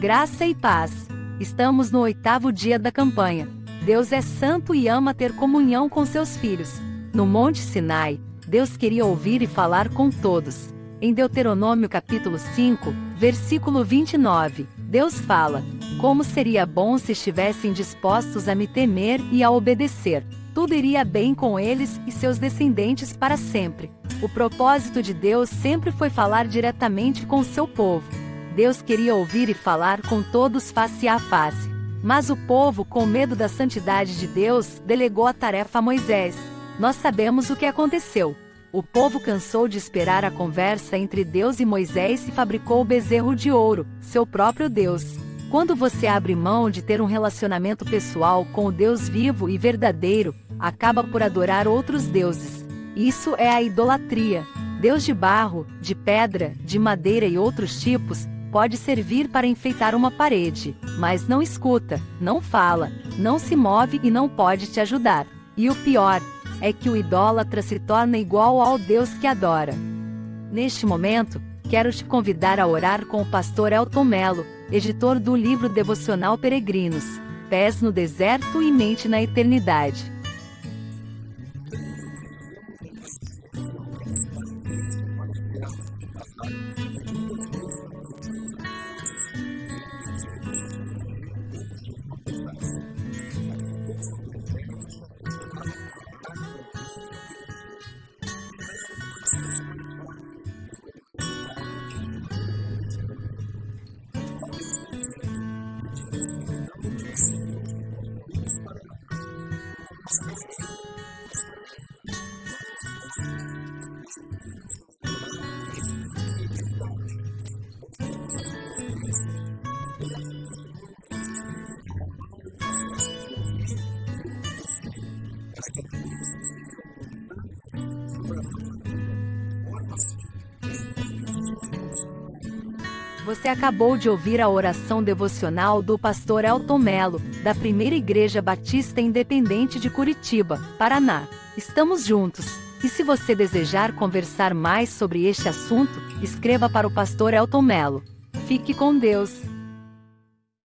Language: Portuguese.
Graça e paz. Estamos no oitavo dia da campanha. Deus é santo e ama ter comunhão com seus filhos. No Monte Sinai, Deus queria ouvir e falar com todos. Em Deuteronômio capítulo 5, versículo 29, Deus fala: Como seria bom se estivessem dispostos a me temer e a obedecer. Tudo iria bem com eles e seus descendentes para sempre. O propósito de Deus sempre foi falar diretamente com seu povo. Deus queria ouvir e falar com todos face a face. Mas o povo, com medo da santidade de Deus, delegou a tarefa a Moisés. Nós sabemos o que aconteceu. O povo cansou de esperar a conversa entre Deus e Moisés e fabricou o bezerro de ouro, seu próprio Deus. Quando você abre mão de ter um relacionamento pessoal com o Deus vivo e verdadeiro, acaba por adorar outros deuses. Isso é a idolatria. Deus de barro, de pedra, de madeira e outros tipos, pode servir para enfeitar uma parede, mas não escuta, não fala, não se move e não pode te ajudar. E o pior é que o idólatra se torna igual ao Deus que adora. Neste momento, quero te convidar a orar com o pastor Elton Melo, editor do livro devocional Peregrinos, Pés no Deserto e Mente na Eternidade. Você acabou de ouvir a oração devocional do pastor Elton Melo, da Primeira Igreja Batista Independente de Curitiba, Paraná. Estamos juntos. E se você desejar conversar mais sobre este assunto, escreva para o pastor Elton Melo. Fique com Deus.